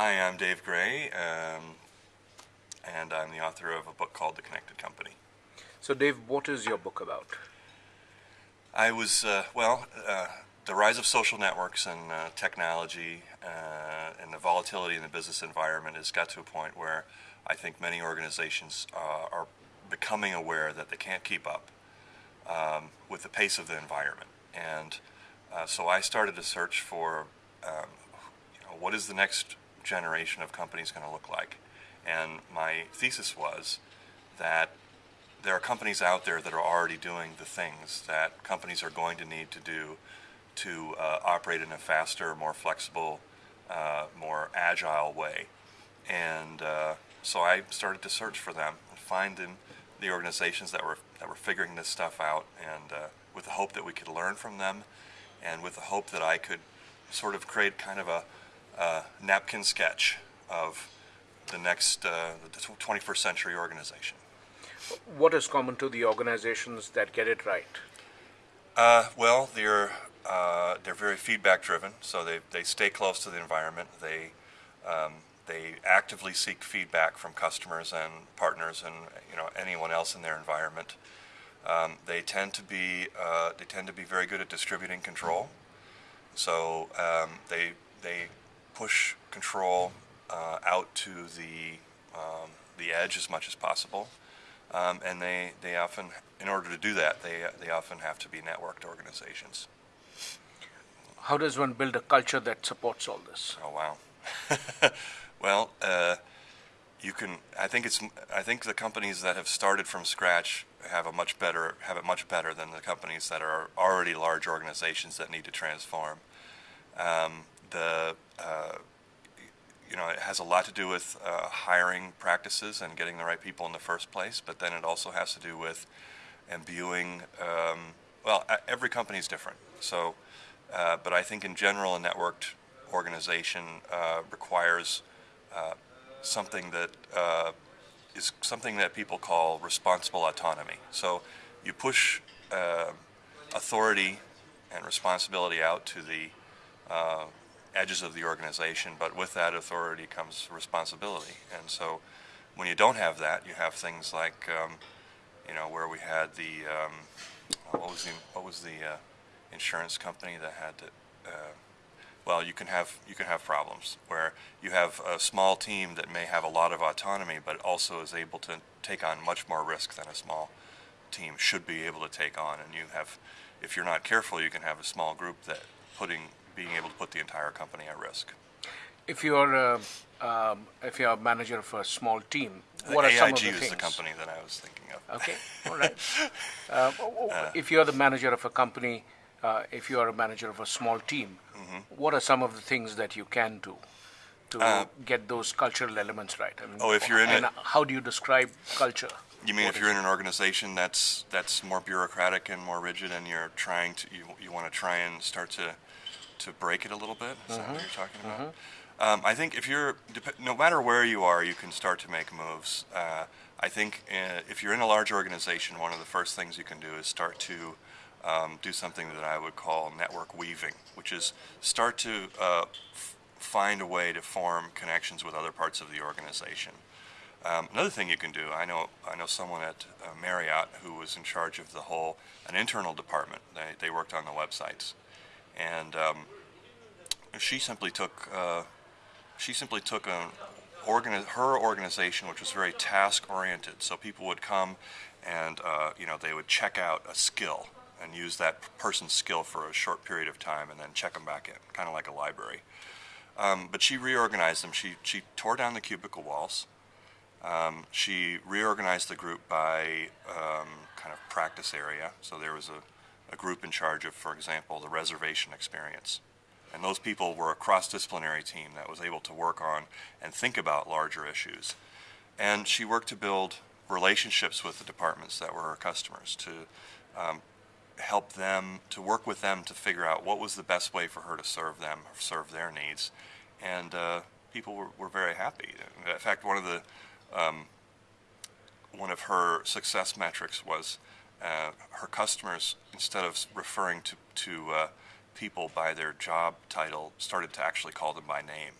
Hi, I'm Dave Gray, um, and I'm the author of a book called The Connected Company. So, Dave, what is your book about? I was, uh, well, uh, the rise of social networks and uh, technology uh, and the volatility in the business environment has got to a point where I think many organizations uh, are becoming aware that they can't keep up um, with the pace of the environment. And uh, so I started to search for um, you know, what is the next generation of companies going to look like. And my thesis was that there are companies out there that are already doing the things that companies are going to need to do to uh, operate in a faster, more flexible, uh, more agile way. And uh, so I started to search for them and find in the organizations that were that were figuring this stuff out, and uh, with the hope that we could learn from them, and with the hope that I could sort of create kind of a, a napkin sketch of the next uh, the 21st century organization. What is common to the organizations that get it right? Uh, well, they're uh, they're very feedback driven, so they, they stay close to the environment. They um, they actively seek feedback from customers and partners and you know anyone else in their environment. Um, they tend to be uh, they tend to be very good at distributing control. So um, they they push control uh, out to the um, the edge as much as possible, um, and they they often in order to do that they they often have to be networked organizations. How does one build a culture that supports all this? Oh wow. well, uh, you can. I think it's. I think the companies that have started from scratch have a much better have it much better than the companies that are already large organizations that need to transform. Um, the uh, you know it has a lot to do with uh, hiring practices and getting the right people in the first place, but then it also has to do with imbuing. Um, well, every company is different, so. Uh, but I think in general, a networked organization uh, requires uh, something that uh, is something that people call responsible autonomy. So you push authority and responsibility out to the edges of the organization, but with that authority comes responsibility. And so when you don't have that, you have things like, um, you know, where we had the, um, what was the, what was the insurance company that had to, well, you can have you can have problems where you have a small team that may have a lot of autonomy, but also is able to take on much more risk than a small team should be able to take on. And you have, if you're not careful, you can have a small group that putting being able to put the entire company at risk. If you're a, um, if you're a manager of a small team, what are some of the things? AIG is the company that I was thinking of. Okay, all right. Uh, if you're the manager of a company, uh, if you are a manager of a small team, Mm-hmm. what are some of the things that you can do to get those cultural elements right? I mean, Uh, oh, if you're in and it- how do you describe culture? You mean What if you're in an organization that's that's more bureaucratic and more rigid, and you're trying to you, you want to try and start to to break it a little bit? Is that what you're talking about? Um, I think if you're no matter where you are, you can start to make moves. Uh, I think uh, if you're in a large organization, one of the first things you can do is start to um, do something that I would call network weaving, which is start to uh, f- find a way to form connections with other parts of the organization. Um, another thing you can do, I know, I know someone at uh, Marriott who was in charge of the whole, an internal department. They, they worked on the websites, and um, she simply took, uh, she simply took an organi- her organization, which was very task oriented. So people would come, and uh, you know they would check out a skill and use that person's skill for a short period of time, and then check them back in, kind of like a library. Um, but she reorganized them. She she tore down the cubicle walls. Um, she reorganized the group by um, kind of practice area. So there was a, a group in charge of, for example, the reservation experience. And those people were a cross-disciplinary team that was able to work on and think about larger issues. And she worked to build relationships with the departments that were her customers to um, help them, to work with them to figure out what was the best way for her to serve them, serve their needs. And uh, people were, were very happy. In fact, one of the um, one of her success metrics was uh, her customers, instead of referring to, to uh, people by their job title, started to actually call them by name.